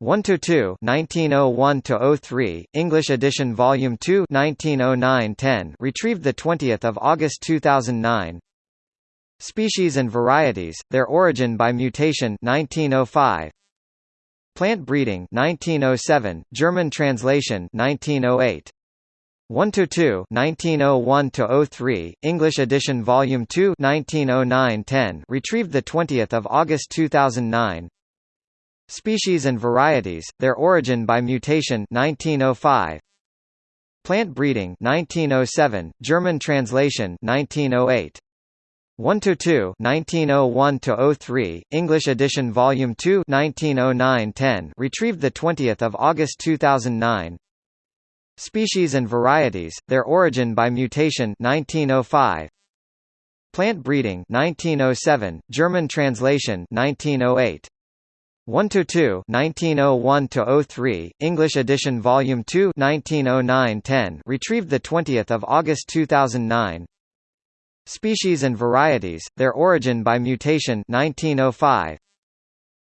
1 to 2 1901 to 03 English edition volume 2 1909-10 retrieved the 20th of August 2009 Species and varieties their origin by mutation 1905 Plant breeding 1907 German translation 1908 1 to 2 1901 to 03 English edition volume 2 1909-10 retrieved the 20th of August 2009 Species and varieties, their origin by mutation 1905. Plant breeding 1907, German translation 1908. 1 to 2 1901 to 03 English edition volume 2 1909-10 retrieved the 20th of August 2009 Species and varieties their origin by mutation 1905 Plant breeding 1907 German translation 1908 1 to 2 1901 to 03 English edition volume 2 1909-10 retrieved the 20th of August 2009 Species and varieties their origin by mutation 1905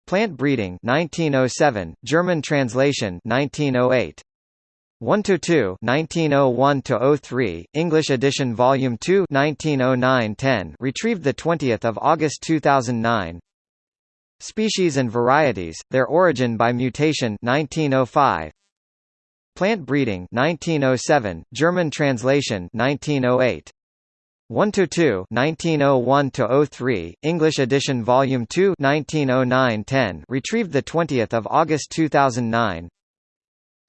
Plant breeding 1907 German translation 1908 1 to 2 1901 to 03 English edition volume 2 1909-10 retrieved the 20th of August 2009 Species and varieties, their origin by mutation 1905. Plant breeding 1907, German translation 1908. 1 to 2 1901 to 03 English edition volume 2 1909-10 retrieved the 20th of August 2009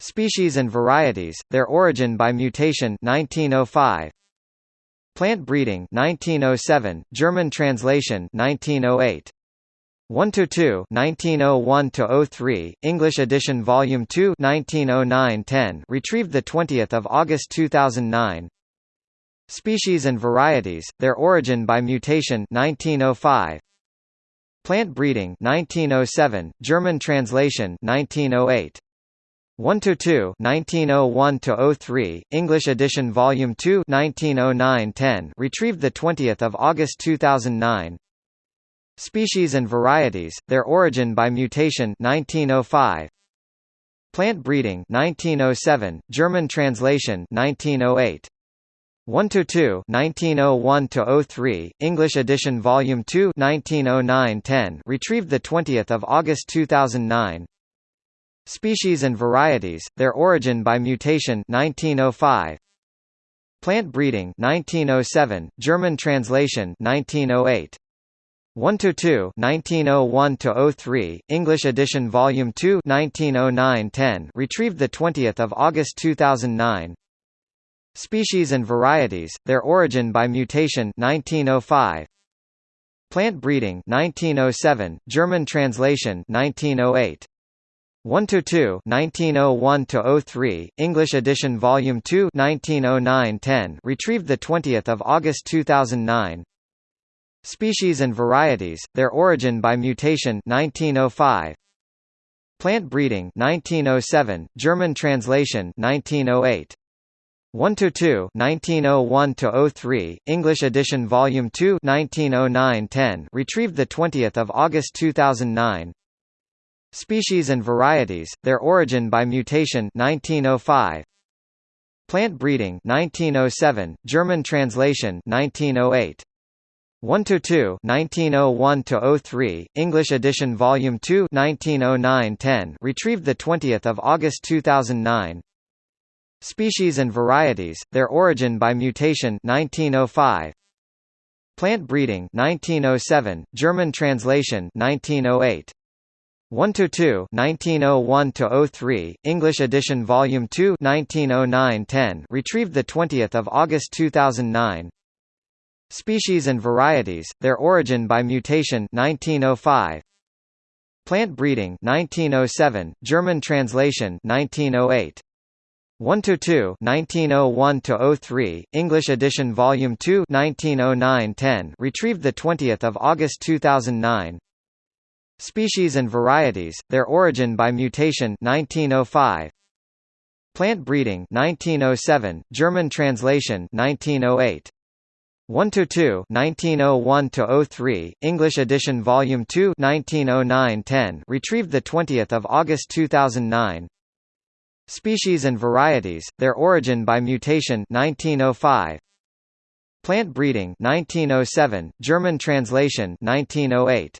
Species and varieties their origin by mutation 1905 Plant breeding 1907 German translation 1908 1 to 2 1901 to 03 English edition volume 2 1909-10 retrieved the 20th of August 2009 Species and varieties their origin by mutation 1905 Plant breeding 1907 German translation 1908 1 to 2 1901 to 03 English edition volume 2 1909-10 retrieved the 20th of August 2009 Species and varieties, their origin by mutation 1905. Plant breeding 1907, German translation 1908. 1 to 2 1901 to 03 English edition volume 2 1909-10 retrieved the 20th of August 2009 Species and varieties their origin by mutation 1905 Plant breeding 1907 German translation 1908 1 to 2 1901 to 03 English edition volume 2 1909-10 retrieved the 20th of August 2009 Species and varieties their origin by mutation 1905 Plant breeding 1907 German translation 1908 1 to 2 1901 to 03 English edition volume 2 1909-10 retrieved the 20th of August 2009 Species and varieties, their origin by mutation 1905. Plant breeding 1907, German translation 1908. 1 to 2 1901 to 03 English edition volume 2 1909-10 retrieved the 20th of August 2009 Species and varieties their origin by mutation 1905 Plant breeding 1907 German translation 1908 1 to 2 1901 to 03 English edition volume 2 1909-10 retrieved the 20th of August 2009 Species and varieties their origin by mutation 1905 Plant breeding 1907 German translation 1908 1 to 2 1901 to 03 English edition volume 2 1909-10 retrieved the 20th of August 2009 Species and varieties, their origin by mutation 1905. Plant breeding 1907, German translation 1908. 1 to 2 1901 to 03 English edition volume 2 1909-10 retrieved the 20th of August 2009 Species and varieties their origin by mutation 1905 Plant breeding 1907 German translation 1908 1 to 2 1901 to 03 English edition volume 2 1909-10 retrieved the 20th of August 2009 Species and varieties their origin by mutation 1905 Plant breeding 1907 German translation 1908